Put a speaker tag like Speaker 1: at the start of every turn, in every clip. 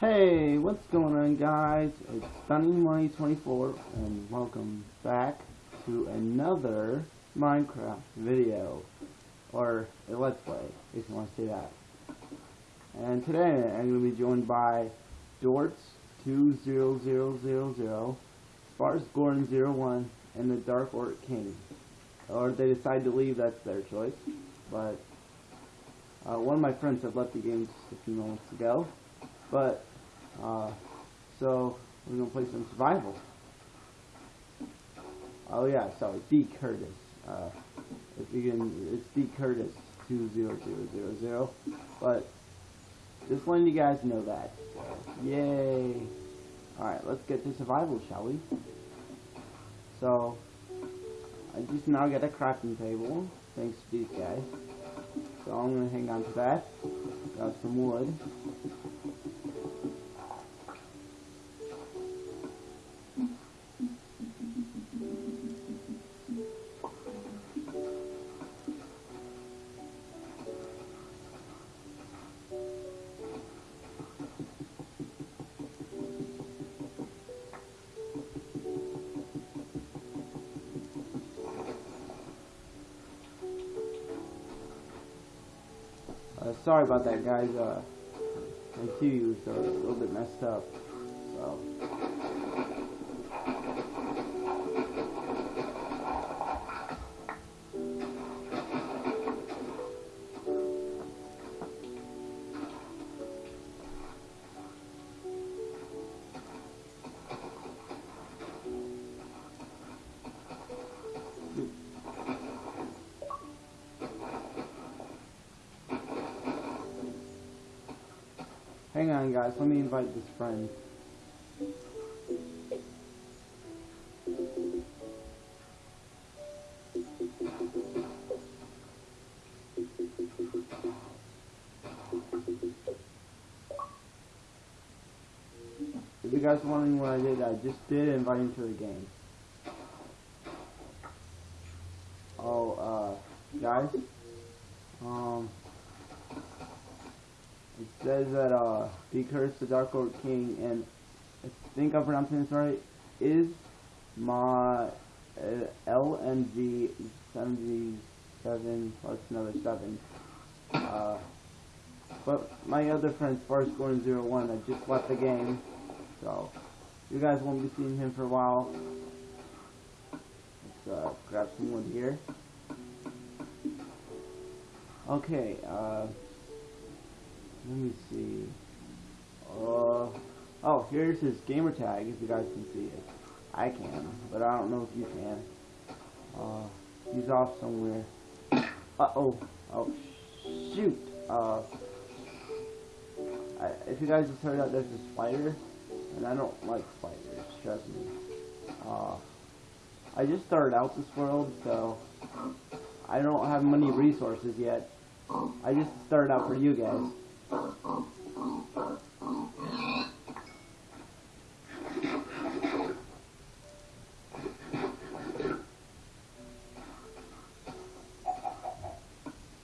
Speaker 1: Hey, what's going on guys? It's Stunning Money 24 and welcome back to another Minecraft video or a Let's Play if you want to say that. And today I'm going to be joined by Dortz20000, Sparks Gordon01, and the Dark Orc King. Or they decide to leave, that's their choice. But uh, one of my friends had left the game just a few moments ago. But, uh, so, we're going to play some survival. Oh yeah, sorry, D. Curtis. Uh, if you can, it's D. Curtis 20000. But, just letting you guys know that. Yay! Alright, let's get to survival, shall we? So, I just now get a crafting table, thanks to these guys. So I'm gonna hang on to that. Got some wood. Sorry about that, guys. Uh, my TV was a little bit messed up. Hang on, guys. Let me invite this friend. If you guys wondering what I did, I just did invite him to the game. Oh, uh, guys, it says that uh, cursed the Dark Lord King, and I think I'm pronouncing this right. Is my uh, LNG 77 plus another seven. Uh, but my other friend Sparks Gordon 01 I just left the game, so you guys won't be seeing him for a while. Let's uh, grab some wood here. Okay. Uh, let me see. Uh, oh, here's his gamer tag, if you guys can see it. I can, but I don't know if you can. Uh, he's off somewhere. Uh-oh. Oh, shoot. Uh, I, if you guys just heard that there's a spider, and I don't like spiders, trust me. Uh, I just started out this world, so I don't have many resources yet. I just started out for you guys.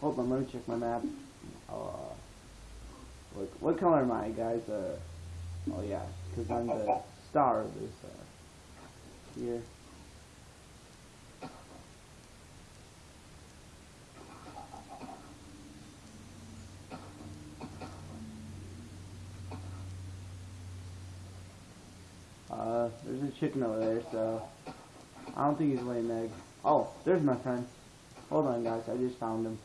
Speaker 1: Hold on, let me check my map. Uh, what, what color am I, guys? Uh, oh yeah, because I'm the star of this, uh, here. Uh, there's a chicken over there, so I don't think he's laying egg. Oh, there's my friend. Hold on, guys. I just found him.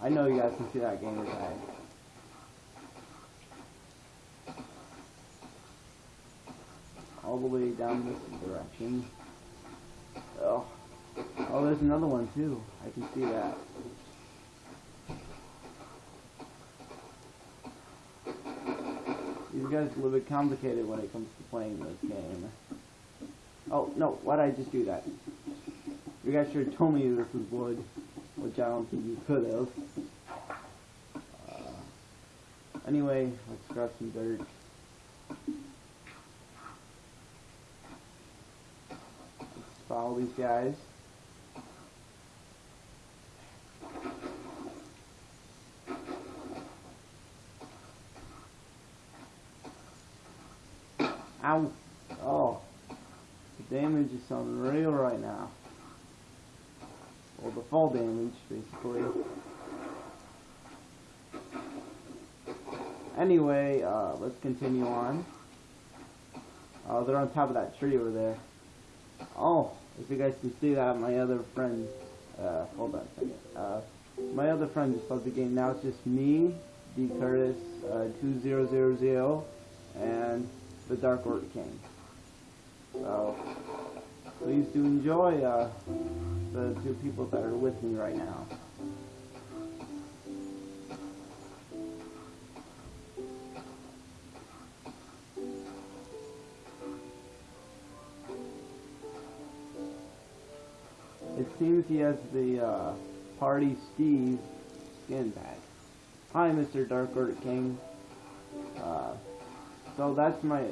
Speaker 1: I know you guys can see that gamer tag. All the way down this direction. Oh, oh, there's another one too. I can see that. These guys are a little bit complicated when it comes to playing this game. Oh, no, why'd I just do that? You guys should have told me this was wood, which I don't think you could have. Uh, anyway, let's grab some dirt. Let's follow these guys. Ow. Oh. The damage is unreal right now. Well, the fall damage, basically. Anyway, uh, let's continue on. Uh, they're on top of that tree over there. Oh, if you guys can see that, my other friend, uh, hold on a second. Uh, my other friend just left the game. Now it's just me, D. Curtis, uh, 2000, and the Dark Order King. So, please do enjoy uh, the two people that are with me right now. It seems he has the uh, Party Steve skin pack. Hi, Mr. Dark Order King. Uh, so that's my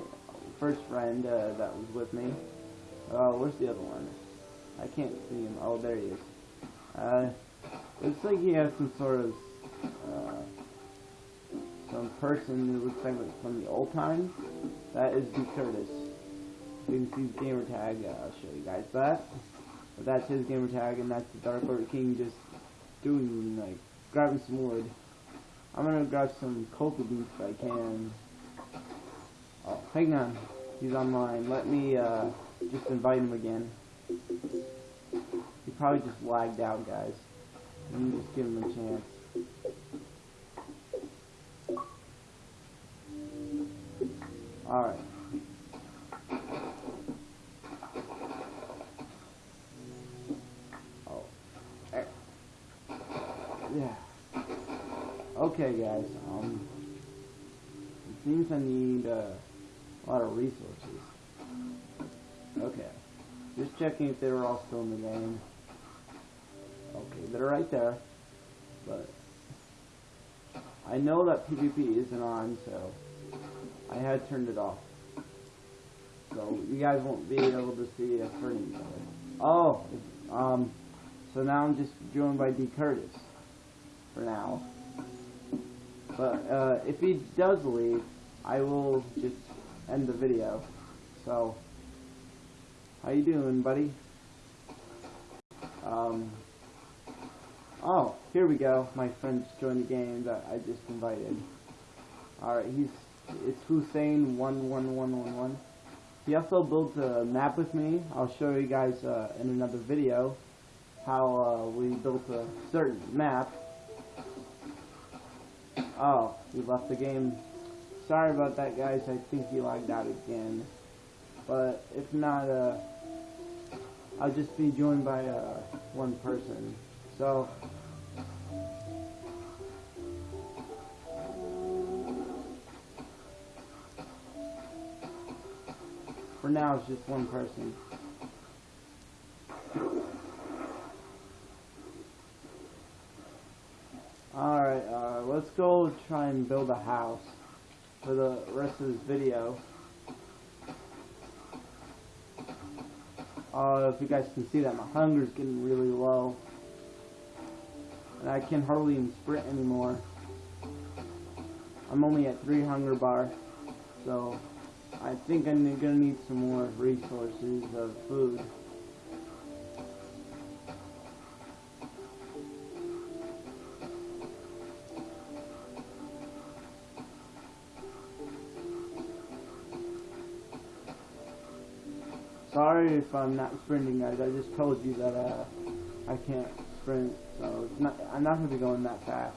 Speaker 1: first friend uh, that was with me. Oh, where's the other one? I can't see him. Oh, there he is. Uh, looks like he has some sort of uh, some person who looks like from the old times. That is D. Curtis. You can see his gamer tag. Uh, I'll show you guys that. But that's his gamer tag, and that's the Dark Lord King just doing like grabbing some wood. I'm gonna grab some cocoa beans if I can. Hang on. He's online. Let me uh, just invite him again. He probably just lagged out, guys. Let me just give him a chance. Alright. Oh. Eh. Yeah. Okay, guys. Um, it seems I need uh, a lot of resources. Okay. Just checking if they were all still in the game. Okay, they're right there. But I know that PvP isn't on, so I had turned it off. So you guys won't be able to see us hurting each other. Oh, um, so now I'm just joined by D. Curtis for now. But uh, if he does leave, I will just end the video. So, how you doing, buddy? Um, oh, here we go. My friend just joined the game that I just invited. Alright, he's, it's Hussein one one one one one. He also built a map with me. I'll show you guys uh, in another video how uh, we built a certain map. Oh, he left the game. Sorry about that, guys. I think he logged out again. But if not, uh, I'll just be joined by uh, one person. So, for now, it's just one person. Alright, uh, let's go try and build a house for the rest of this video. Uh, if you guys can see that, my hunger's getting really low. And I can hardly even sprint anymore. I'm only at 3 hunger bar. So, I think I'm gonna need some more resources of food. Sorry if I'm not sprinting, guys. I just told you that uh, I can't sprint, so not. I'm not gonna be going that fast.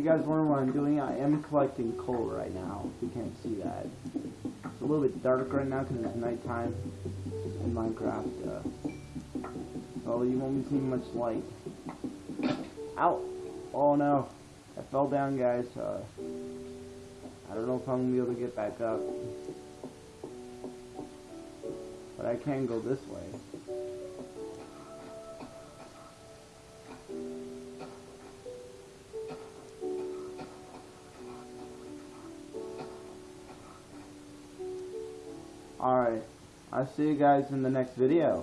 Speaker 1: You guys wondering what I'm doing, I am collecting coal right now. If you can't see that. It's a little bit dark right now because it's nighttime in Minecraft. Uh, so you won't be seeing much light. Ow! Oh no. I fell down, guys. Uh, I don't know if I'm going to be able to get back up. But I can go this way. I'll see you guys in the next video.